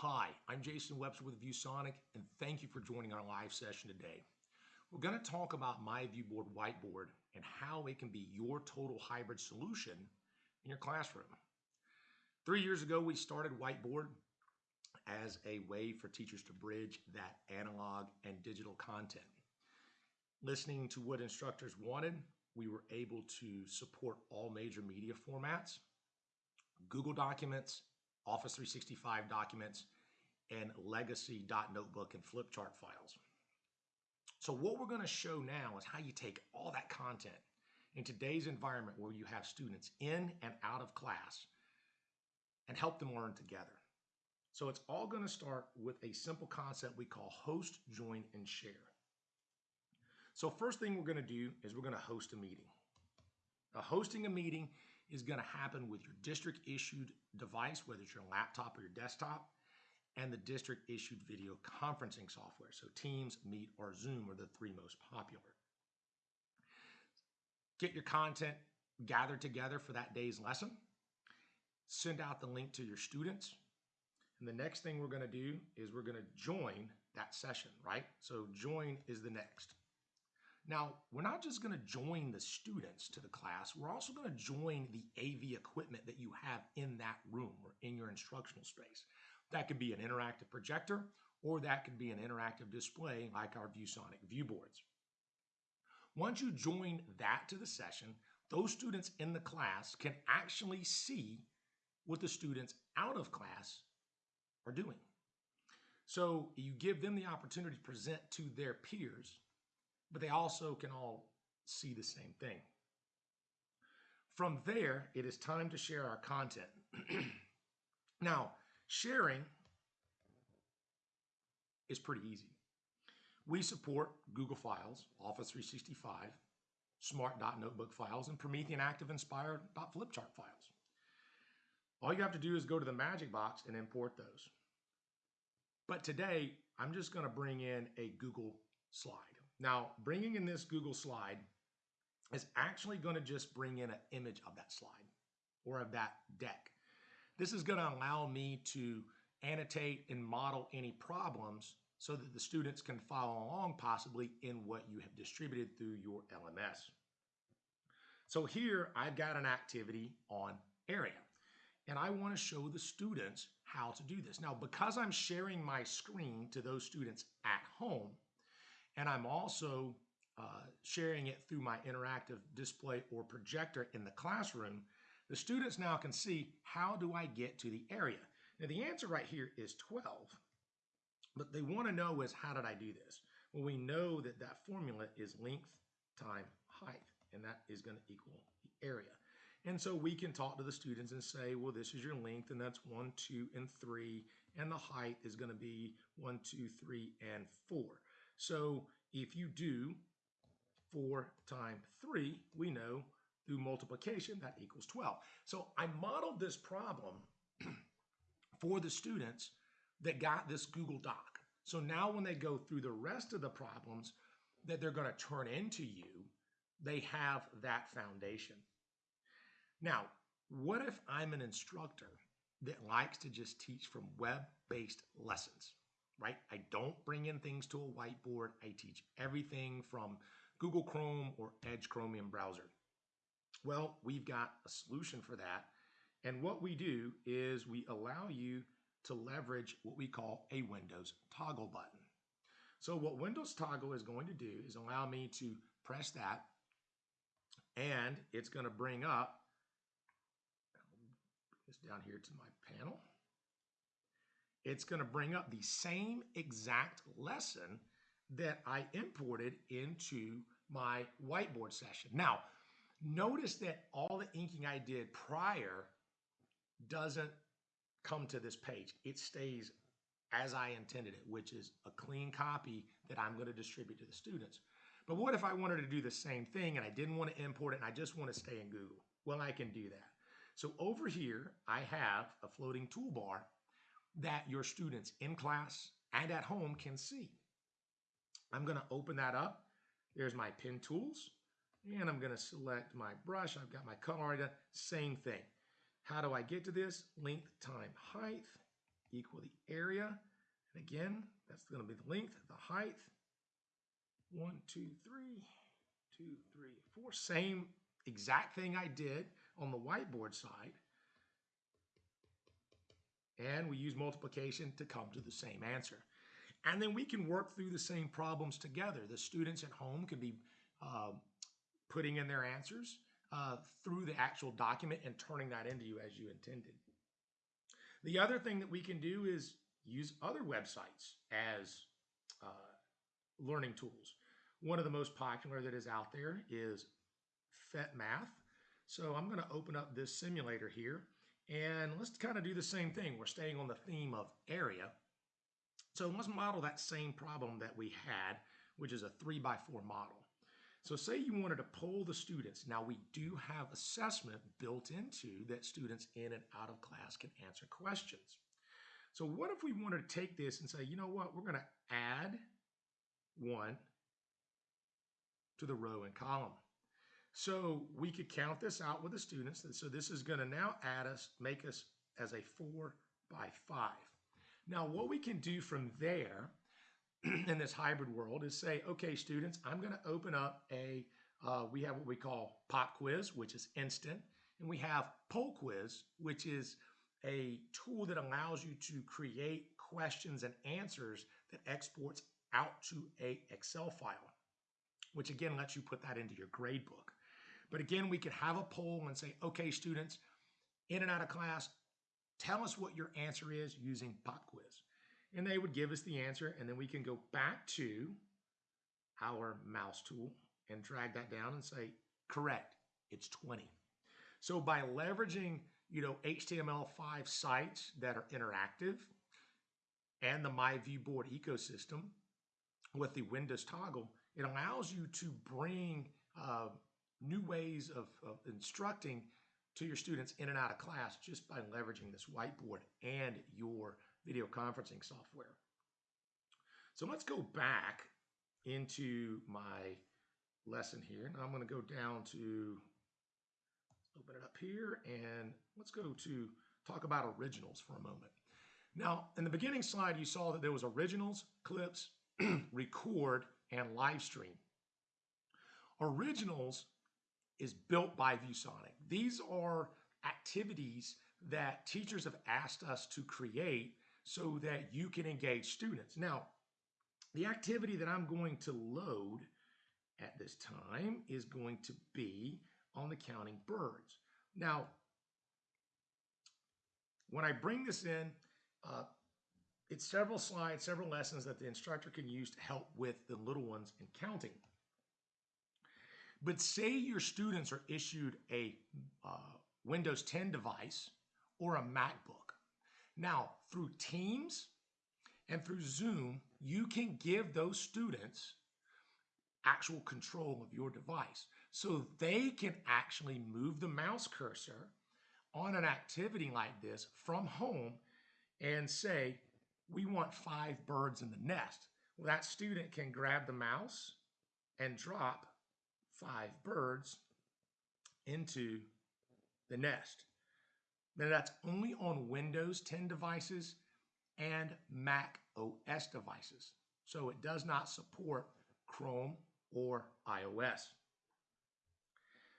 Hi, I'm Jason Webster with ViewSonic, and thank you for joining our live session today. We're going to talk about My ViewBoard Whiteboard and how it can be your total hybrid solution in your classroom. Three years ago, we started Whiteboard as a way for teachers to bridge that analog and digital content. Listening to what instructors wanted, we were able to support all major media formats, Google Documents, Office 365 documents, and legacy .notebook and flip chart files. So what we're going to show now is how you take all that content in today's environment where you have students in and out of class and help them learn together. So it's all going to start with a simple concept we call host, join, and share. So first thing we're going to do is we're going to host a meeting. Now, hosting a meeting is going to happen with your district issued device, whether it's your laptop or your desktop, and the district issued video conferencing software. So Teams, Meet, or Zoom are the three most popular. Get your content gathered together for that day's lesson. Send out the link to your students. And the next thing we're going to do is we're going to join that session, right? So join is the next. Now, we're not just going to join the students to the class, we're also going to join the AV equipment that you have in that room or in your instructional space. That could be an interactive projector or that could be an interactive display like our ViewSonic viewboards. Once you join that to the session, those students in the class can actually see what the students out of class are doing. So you give them the opportunity to present to their peers but they also can all see the same thing. From there, it is time to share our content. now, sharing is pretty easy. We support Google Files, Office 365, Smart.Notebook files, and Promethean ActivInspire Flipchart files. All you have to do is go to the Magic Box and import those. But today, I'm just going to bring in a Google slide. Now, bringing in this Google slide is actually going to just bring in an image of that slide or of that deck. This is going to allow me to annotate and model any problems so that the students can follow along possibly in what you have distributed through your LMS. So here I've got an activity on area and I want to show the students how to do this. Now, because I'm sharing my screen to those students at home, and I'm also uh, sharing it through my interactive display or projector in the classroom, the students now can see how do I get to the area. Now the answer right here is 12, but they want to know is how did I do this? Well, we know that that formula is length time height, and that is going to equal the area. And so we can talk to the students and say, well, this is your length, and that's one, two, and three, and the height is going to be one, two, three, and four. So if you do 4 times 3, we know through multiplication that equals 12. So I modeled this problem for the students that got this Google Doc. So now when they go through the rest of the problems that they're going to turn into you, they have that foundation. Now, what if I'm an instructor that likes to just teach from web-based lessons? Right? I don't bring in things to a whiteboard. I teach everything from Google Chrome or Edge Chromium browser. Well, we've got a solution for that. And what we do is we allow you to leverage what we call a Windows toggle button. So what Windows toggle is going to do is allow me to press that and it's going to bring up this down here to my panel it's going to bring up the same exact lesson that I imported into my whiteboard session. Now, notice that all the inking I did prior doesn't come to this page. It stays as I intended it, which is a clean copy that I'm going to distribute to the students. But what if I wanted to do the same thing and I didn't want to import it and I just want to stay in Google? Well, I can do that. So over here, I have a floating toolbar that your students in class and at home can see. I'm going to open that up. There's my pen tools and I'm going to select my brush. I've got my color already done. Same thing. How do I get to this? Length time height. equal the area. And again, that's going to be the length, the height. One, two, three, two, three, four. Same exact thing I did on the whiteboard side. And we use multiplication to come to the same answer. And then we can work through the same problems together. The students at home can be uh, putting in their answers uh, through the actual document and turning that into you as you intended. The other thing that we can do is use other websites as uh, learning tools. One of the most popular that is out there is PhET.Math. So I'm going to open up this simulator here and let's kind of do the same thing. We're staying on the theme of area. So let's model that same problem that we had, which is a three by four model. So say you wanted to poll the students. Now we do have assessment built into that students in and out of class can answer questions. So what if we wanted to take this and say, you know what, we're going to add one to the row and column. So we could count this out with the students. And so this is going to now add us, make us as a four by five. Now what we can do from there in this hybrid world is say, okay, students, I'm going to open up a, uh, we have what we call pop quiz, which is instant. And we have poll quiz, which is a tool that allows you to create questions and answers that exports out to a Excel file, which again lets you put that into your grade book. But again, we could have a poll and say, okay, students, in and out of class, tell us what your answer is using pop quiz. And they would give us the answer, and then we can go back to our mouse tool and drag that down and say, correct, it's 20. So by leveraging, you know, HTML5 sites that are interactive and the My View Board ecosystem with the Windows toggle, it allows you to bring uh, new ways of, of instructing to your students in and out of class just by leveraging this whiteboard and your video conferencing software. So let's go back into my lesson here. Now I'm going to go down to open it up here and let's go to talk about originals for a moment. Now, in the beginning slide, you saw that there was originals, clips, record, and live stream. Originals is built by ViewSonic. These are activities that teachers have asked us to create so that you can engage students. Now, the activity that I'm going to load at this time is going to be on the counting birds. Now, when I bring this in, uh, it's several slides, several lessons that the instructor can use to help with the little ones in counting. But say your students are issued a uh, Windows 10 device or a MacBook. Now, through Teams and through Zoom, you can give those students actual control of your device. So they can actually move the mouse cursor on an activity like this from home and say, we want five birds in the nest. Well, that student can grab the mouse and drop five birds into the nest. Now that's only on Windows 10 devices and Mac OS devices. So it does not support Chrome or iOS.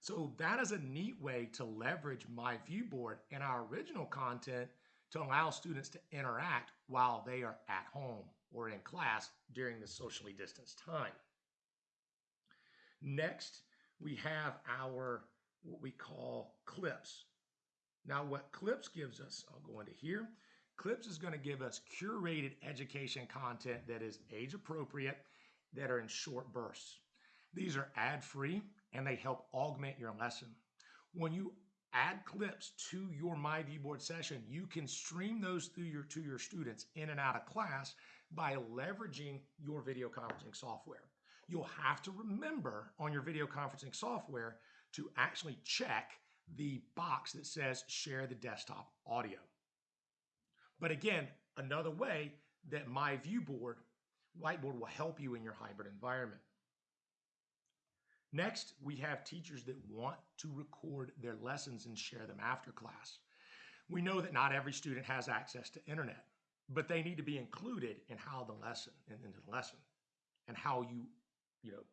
So that is a neat way to leverage my viewboard and our original content to allow students to interact while they are at home or in class during the socially distanced time. Next, we have our what we call clips. Now, what clips gives us, I'll go into here. Clips is going to give us curated education content that is age appropriate, that are in short bursts. These are ad free and they help augment your lesson. When you add clips to your My Board session, you can stream those through your to your students in and out of class by leveraging your video conferencing software you'll have to remember on your video conferencing software to actually check the box that says share the desktop audio. But again, another way that my viewboard whiteboard will help you in your hybrid environment. Next, we have teachers that want to record their lessons and share them after class. We know that not every student has access to internet. but they need to be included in how the lesson, in, in the lesson, and how you, you know,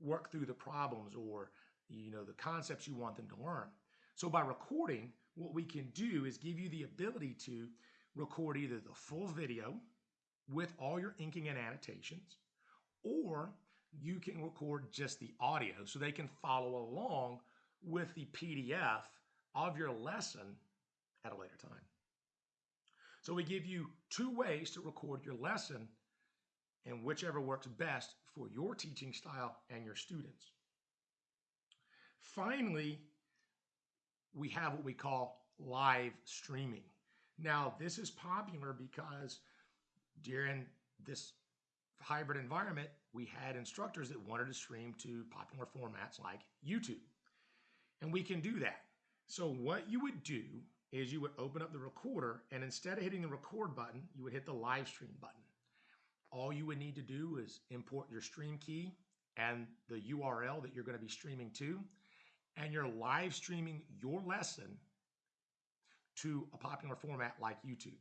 work through the problems or you know the concepts you want them to learn. So by recording, what we can do is give you the ability to record either the full video with all your inking and annotations, or you can record just the audio so they can follow along with the PDF of your lesson at a later time. So we give you two ways to record your lesson and whichever works best for your teaching style and your students. Finally, we have what we call live streaming. Now, this is popular because during this hybrid environment, we had instructors that wanted to stream to popular formats like YouTube. And we can do that. So what you would do is you would open up the recorder and instead of hitting the record button, you would hit the live stream button. All you would need to do is import your stream key and the URL that you're going to be streaming to, and you're live streaming your lesson to a popular format like YouTube.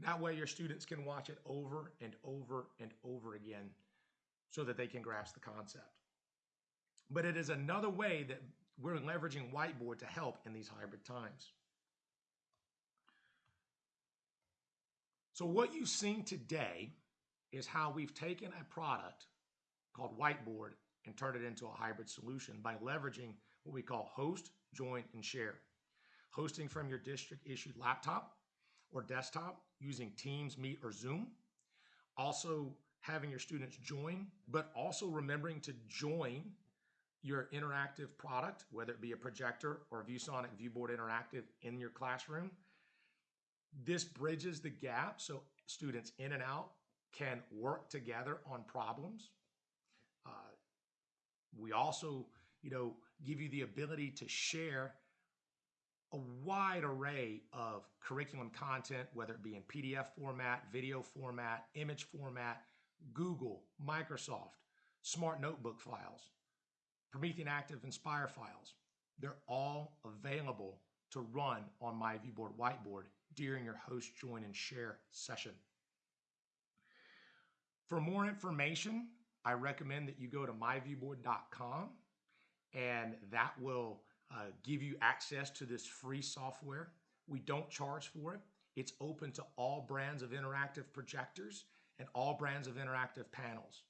That way your students can watch it over and over and over again so that they can grasp the concept. But it is another way that we're leveraging whiteboard to help in these hybrid times. So what you've seen today is how we've taken a product called Whiteboard and turned it into a hybrid solution by leveraging what we call host, join, and share. Hosting from your district issued laptop or desktop using Teams, Meet, or Zoom. Also having your students join, but also remembering to join your interactive product, whether it be a projector or ViewSonic ViewBoard Interactive in your classroom. This bridges the gap so students in and out can work together on problems. Uh, we also, you know, give you the ability to share a wide array of curriculum content, whether it be in PDF format, video format, image format, Google, Microsoft, Smart Notebook files, Promethean ActivInspire files. They're all available to run on my ViewBoard Whiteboard during your host, join, and share session. For more information, I recommend that you go to myviewboard.com and that will uh, give you access to this free software. We don't charge for it. It's open to all brands of interactive projectors and all brands of interactive panels.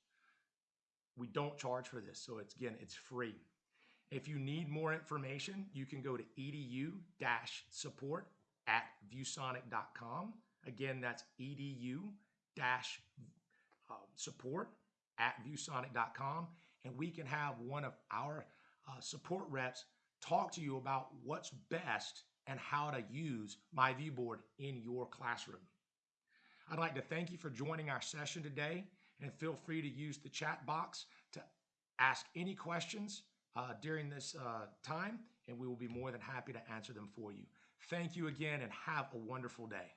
We don't charge for this, so it's again, it's free. If you need more information, you can go to edu-support at viewsonic.com. Again, that's edu-support at viewsonic.com, and we can have one of our uh, support reps talk to you about what's best and how to use my viewboard in your classroom. I'd like to thank you for joining our session today and feel free to use the chat box to ask any questions uh, during this uh, time and we will be more than happy to answer them for you. Thank you again and have a wonderful day.